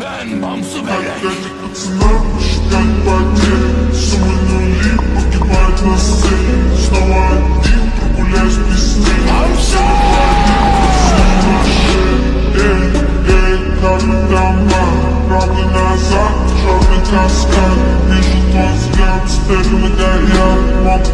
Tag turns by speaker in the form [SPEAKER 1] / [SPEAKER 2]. [SPEAKER 1] Ben Bamsu Melek Вижу твой взгляд,
[SPEAKER 2] теперь меня я могу